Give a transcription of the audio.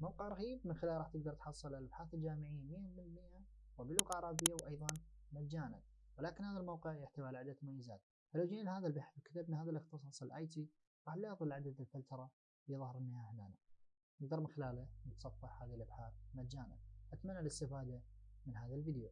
موقع رهيب من خلاله راح تقدر تحصل الأبحاث الجامعية 100% وبلغة عربية وأيضا مجانا. ولكن هذا الموقع يحتوي على عدة مميزات. فلو جينا لهذا البحث وكتبنا هذا الاختصاص ال IT راح نلاحظ عدد الفلترة اللي ظهر لنا هنا نقدر من خلاله نتصفح هذه الأبحاث مجانا. أتمنى الاستفادة من هذا الفيديو.